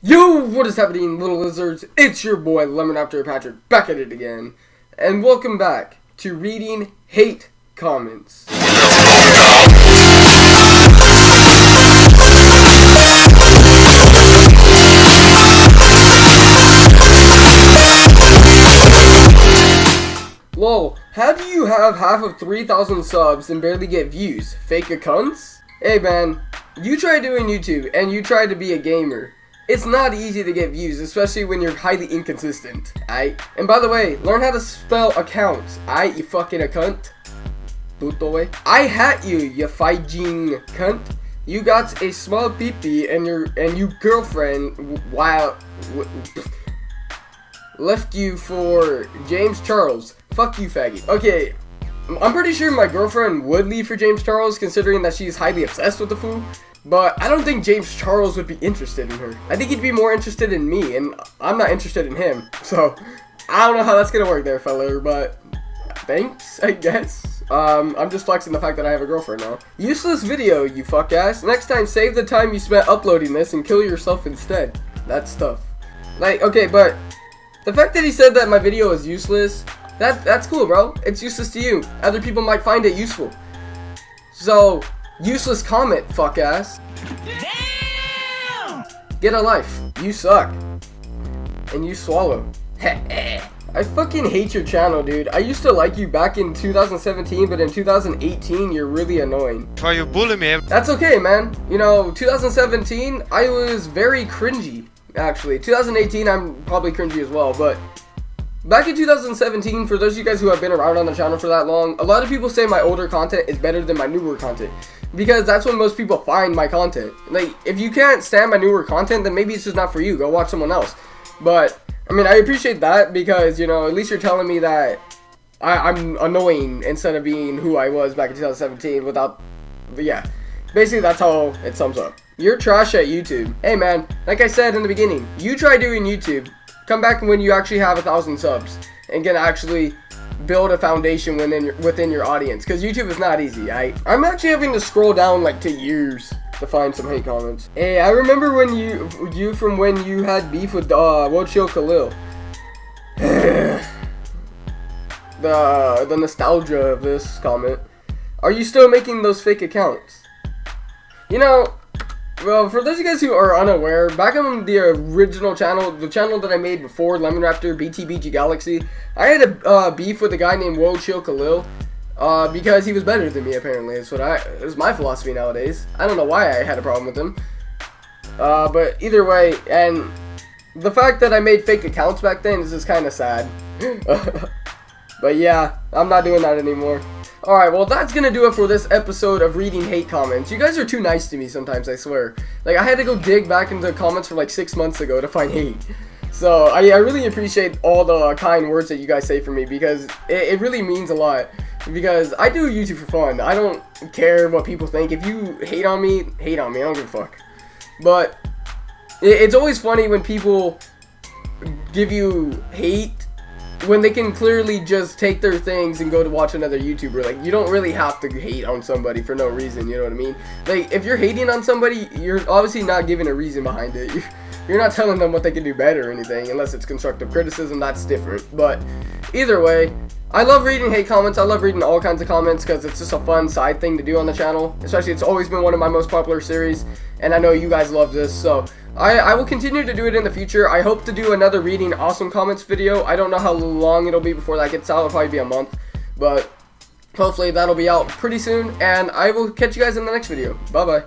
Yo, what is happening, little lizards? It's your boy, Lemon Raptor Patrick, back at it again. And welcome back to reading hate comments. Lol, how do you have half of 3,000 subs and barely get views? Fake accounts? Hey man, you try doing YouTube and you try to be a gamer. It's not easy to get views, especially when you're highly inconsistent, aight? And by the way, learn how to spell accounts, aight, you fucking a cunt. Puto way. I hat you, you fighting cunt. You got a small peepee and your and you girlfriend while left you for James Charles. Fuck you, faggot. Okay, I'm pretty sure my girlfriend would leave for James Charles, considering that she's highly obsessed with the fool. But I don't think James Charles would be interested in her. I think he'd be more interested in me, and I'm not interested in him. So, I don't know how that's gonna work there, fella, but thanks, I guess. Um, I'm just flexing the fact that I have a girlfriend now. Useless video, you fuck ass. Next time, save the time you spent uploading this and kill yourself instead. That's tough. Like, okay, but the fact that he said that my video is useless that that's cool, bro. It's useless to you. Other people might find it useful. So, useless comment, fuck ass. Damn! Get a life. You suck. And you swallow. I fucking hate your channel, dude. I used to like you back in 2017, but in 2018, you're really annoying. Why you bully me? That's okay, man. You know, 2017, I was very cringy, actually. 2018, I'm probably cringy as well, but Back in 2017, for those of you guys who have been around on the channel for that long, a lot of people say my older content is better than my newer content. Because that's when most people find my content. Like, if you can't stand my newer content, then maybe it's just not for you. Go watch someone else. But, I mean, I appreciate that because, you know, at least you're telling me that I, am annoying instead of being who I was back in 2017 without, yeah. Basically, that's how it sums up. You're trash at YouTube. Hey, man, like I said in the beginning, you try doing YouTube Come back when you actually have a thousand subs and can actually build a foundation within your, within your audience. Because YouTube is not easy. I, I'm actually having to scroll down like to years to find some hate comments. Hey, I remember when you you from when you had beef with uh, World Khalil. the the nostalgia of this comment. Are you still making those fake accounts? You know, well, for those of you guys who are unaware, back on the original channel, the channel that I made before Lemon Raptor BTBG Galaxy, I had a uh, beef with a guy named World Chill Khalil. Uh, because he was better than me, apparently. That's what I, is my philosophy nowadays. I don't know why I had a problem with him. Uh, but either way, and the fact that I made fake accounts back then is just kind of sad. but yeah, I'm not doing that anymore. Alright, well that's gonna do it for this episode of reading hate comments. You guys are too nice to me sometimes, I swear. Like, I had to go dig back into comments from like six months ago to find hate. So, I, I really appreciate all the kind words that you guys say for me because it, it really means a lot. Because I do YouTube for fun. I don't care what people think. If you hate on me, hate on me. I don't give a fuck. But, it, it's always funny when people give you hate when they can clearly just take their things and go to watch another YouTuber. Like, you don't really have to hate on somebody for no reason, you know what I mean? Like, if you're hating on somebody, you're obviously not giving a reason behind it. You're not telling them what they can do better or anything, unless it's constructive criticism, that's different. But, either way, I love reading hate comments. I love reading all kinds of comments because it's just a fun side thing to do on the channel. Especially, it's always been one of my most popular series, and I know you guys love this, so I, I will continue to do it in the future. I hope to do another reading awesome comments video. I don't know how long it'll be before that gets out. It'll probably be a month. But hopefully that'll be out pretty soon. And I will catch you guys in the next video. Bye-bye.